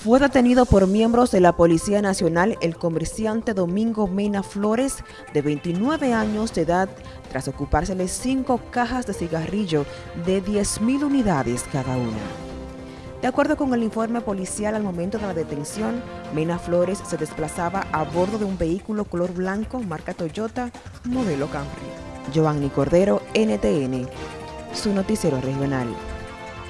Fue detenido por miembros de la Policía Nacional el comerciante Domingo Mena Flores, de 29 años de edad, tras ocupársele cinco cajas de cigarrillo de 10.000 unidades cada una. De acuerdo con el informe policial al momento de la detención, Mena Flores se desplazaba a bordo de un vehículo color blanco marca Toyota modelo Camry. Giovanni Cordero, NTN, su noticiero regional.